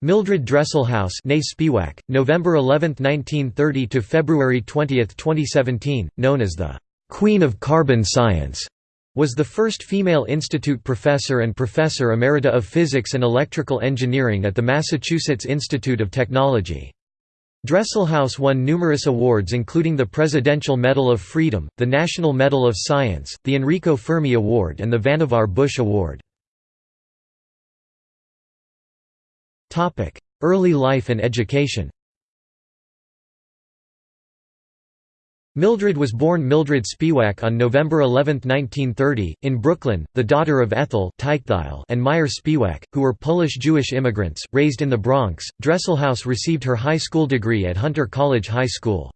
Mildred Dresselhaus Spiewak, November 11, 1930 to February 20, 2017, known as the «Queen of Carbon Science», was the first female institute professor and professor emerita of physics and electrical engineering at the Massachusetts Institute of Technology. Dresselhaus won numerous awards including the Presidential Medal of Freedom, the National Medal of Science, the Enrico Fermi Award and the Vannevar Bush Award. Early life and education Mildred was born Mildred Spiewak on November 11, 1930, in Brooklyn, the daughter of Ethel and Meyer Spiewak, who were Polish-Jewish immigrants, raised in the Bronx. Dresselhaus received her high school degree at Hunter College High School.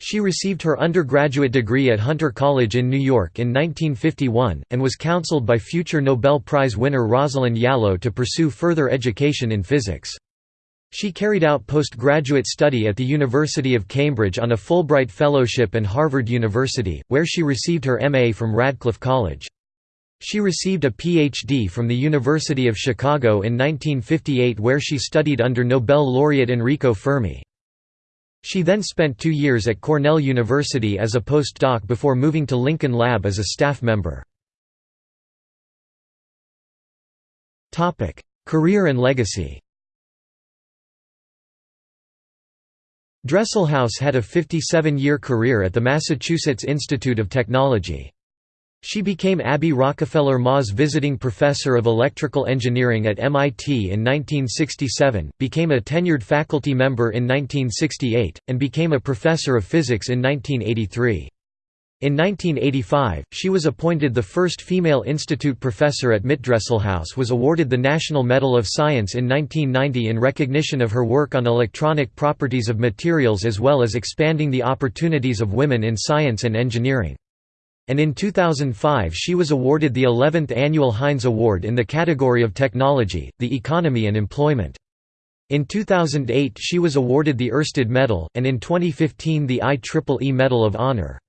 She received her undergraduate degree at Hunter College in New York in 1951, and was counseled by future Nobel Prize winner Rosalind Yalow to pursue further education in physics. She carried out postgraduate study at the University of Cambridge on a Fulbright Fellowship and Harvard University, where she received her M.A. from Radcliffe College. She received a Ph.D. from the University of Chicago in 1958 where she studied under Nobel laureate Enrico Fermi. She then spent two years at Cornell University as a postdoc before moving to Lincoln Lab as a staff member. Career and legacy Dresselhaus had a 57-year career at the Massachusetts Institute of Technology. She became Abby Rockefeller Mauzé Visiting Professor of Electrical Engineering at MIT in 1967, became a tenured faculty member in 1968, and became a professor of physics in 1983. In 1985, she was appointed the first female institute professor at MIT. Dresselhaus was awarded the National Medal of Science in 1990 in recognition of her work on electronic properties of materials as well as expanding the opportunities of women in science and engineering. And in 2005 she was awarded the 11th annual Heinz Award in the category of Technology, the Economy and Employment. In 2008 she was awarded the Oersted Medal, and in 2015 the IEEE Medal of Honor.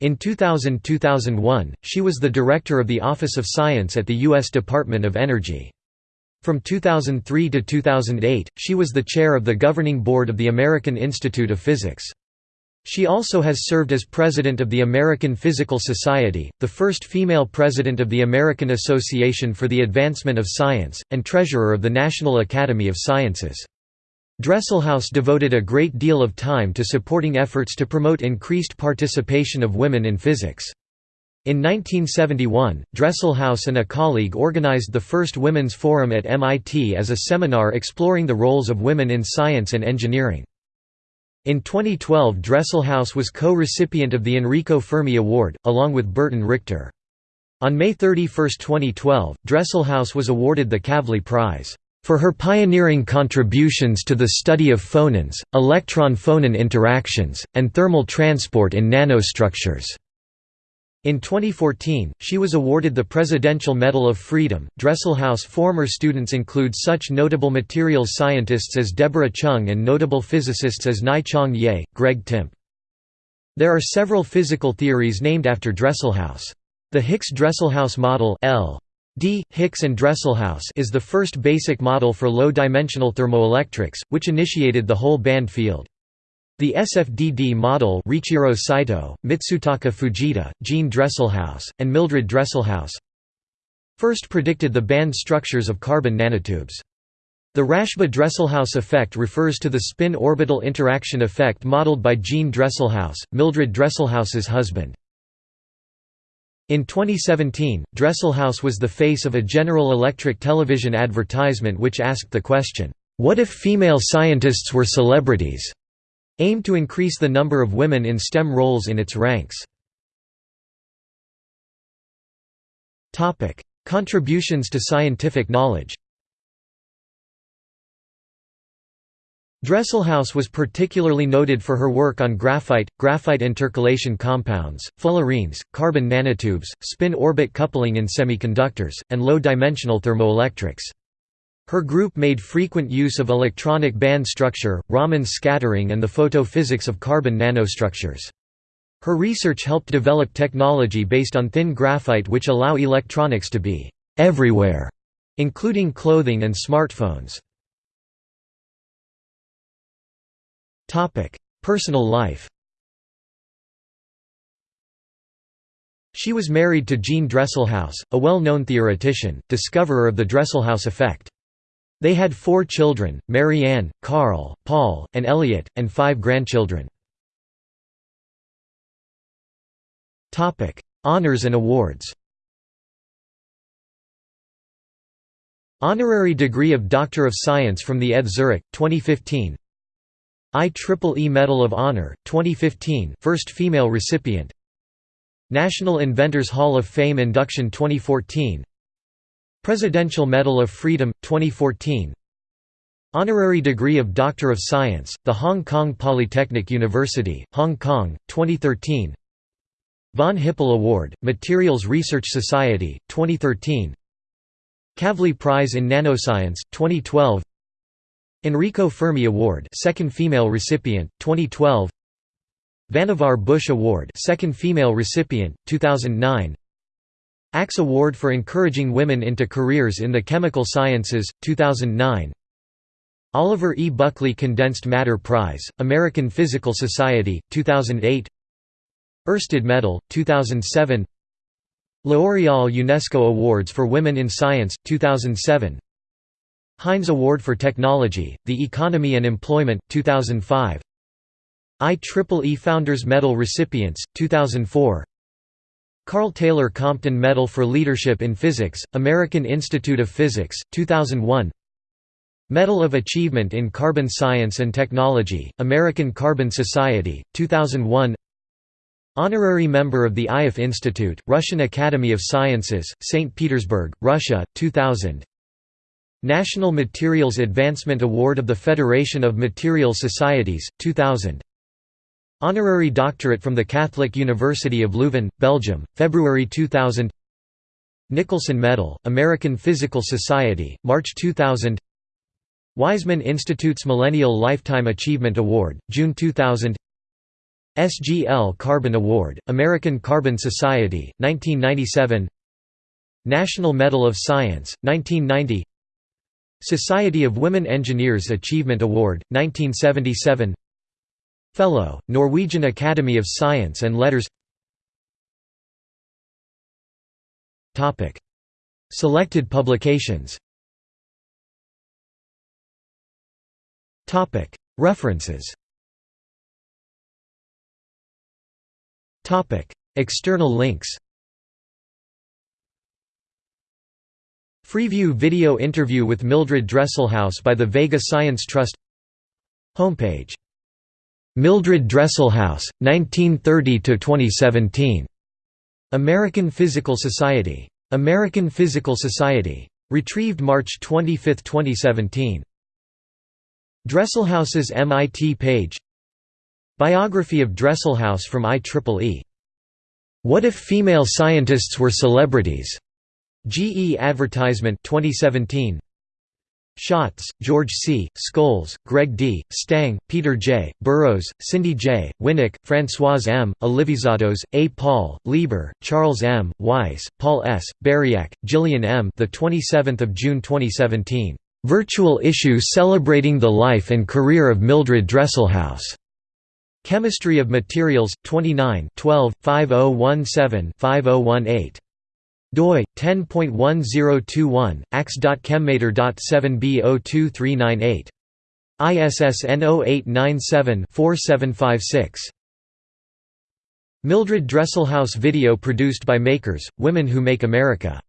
In 2000–2001, she was the director of the Office of Science at the U.S. Department of Energy. From 2003 to 2008, she was the chair of the governing board of the American Institute of Physics. She also has served as president of the American Physical Society, the first female president of the American Association for the Advancement of Science, and treasurer of the National Academy of Sciences. Dresselhaus devoted a great deal of time to supporting efforts to promote increased participation of women in physics. In 1971, Dresselhaus and a colleague organized the first Women's Forum at MIT as a seminar exploring the roles of women in science and engineering. In 2012 Dresselhaus was co-recipient of the Enrico Fermi Award, along with Burton Richter. On May 31, 2012, Dresselhaus was awarded the Kavli Prize for her pioneering contributions to the study of phonons, electron-phonon interactions, and thermal transport in nanostructures. In 2014, she was awarded the Presidential Medal of Freedom. Dresselhaus former students include such notable materials scientists as Deborah Chung and notable physicists as Nai-Chang Yeh, Greg Timp. There are several physical theories named after Dresselhaus. The Hicks-Dresselhaus model L D. Hicks and Dresselhaus is the first basic model for low-dimensional thermoelectrics, which initiated the whole band field. The SFDD model Riichiro Saito, Mitsutaka Fujita, Gene Dresselhaus, and Mildred Dresselhaus first predicted the band structures of carbon nanotubes. The Rashba-Dresselhaus effect refers to the spin-orbital interaction effect modeled by Gene Dresselhaus, Mildred Dresselhaus's husband. In 2017, Dresselhaus was the face of a General Electric television advertisement which asked the question, "'What if female scientists were celebrities?' Aimed to increase the number of women in STEM roles in its ranks. Contributions to scientific knowledge Dresselhaus was particularly noted for her work on graphite, graphite intercalation compounds, fullerenes, carbon nanotubes, spin-orbit coupling in semiconductors, and low-dimensional thermoelectrics. Her group made frequent use of electronic band structure, Raman scattering and the photophysics of carbon nanostructures. Her research helped develop technology based on thin graphite which allow electronics to be «everywhere», including clothing and smartphones. Personal life She was married to Gene Dresselhaus, a well-known theoretician, discoverer of the Dresselhaus effect. They had four children, Marianne, Carl, Paul, and Elliot, and five grandchildren. Honours and awards. Honorary degree of Doctor of Science from the ETH Zurich, 2015 IEEE Medal of Honor, 2015 first female recipient. National Inventors Hall of Fame induction 2014 Presidential Medal of Freedom, 2014 Honorary degree of Doctor of Science, the Hong Kong Polytechnic University, Hong Kong, 2013 Von Hippel Award, Materials Research Society, 2013 Kavli Prize in Nanoscience, 2012 Enrico Fermi Award second female recipient, 2012 Vannevar Bush Award second female recipient, 2009 ACS Award for Encouraging Women into Careers in the Chemical Sciences, 2009 Oliver E. Buckley Condensed Matter Prize, American Physical Society, 2008 Oersted Medal, 2007 L'Oréal UNESCO Awards for Women in Science, 2007 Heinz Award for Technology, The Economy and Employment, 2005 IEEE Founders Medal recipients, 2004 Karl Taylor Compton Medal for Leadership in Physics, American Institute of Physics, 2001 Medal of Achievement in Carbon Science and Technology, American Carbon Society, 2001 Honorary member of the Ioffe Institute, Russian Academy of Sciences, St. Petersburg, Russia, 2000 National Materials Advancement Award of the Federation of Materials Societies, 2000 Honorary doctorate from the Catholic University of Leuven, Belgium, February 2000 Nicholson Medal, American Physical Society, March 2000 Weizmann Institute's Millennial Lifetime Achievement Award, June 2000 SGL Carbon Award, American Carbon Society, 1997 National Medal of Science, 1990 Society of Women Engineers Achievement Award, 1977 Fellow, Norwegian Academy of Science and Letters Selected publications References External links Freeview video interview with Mildred Dresselhaus by the Vega Science Trust Homepage Mildred Dresselhaus, 1930–2017. American Physical Society. American Physical Society. Retrieved March 25, 2017. Dresselhaus's MIT page Biography of Dresselhaus from IEEE. What if female scientists were celebrities? GE Advertisement 2017. Schatz, George C., Scholes, Greg D., Stang, Peter J., Burrows, Cindy J., Winnik, Françoise M., Alivisatos, A. Paul, Lieber, Charles M., Weiss, Paul S., Buriak, Gillian M. The 27th of June 2017. Virtual issue celebrating the life and career of Mildred Dresselhaus. Chemistry of Materials, 29 12, 5017 5018 doi 10.1021 acs.chemmater.7b02398 ISSN 0897-4756 Mildred Dresselhaus video produced by Makers, Women Who Make America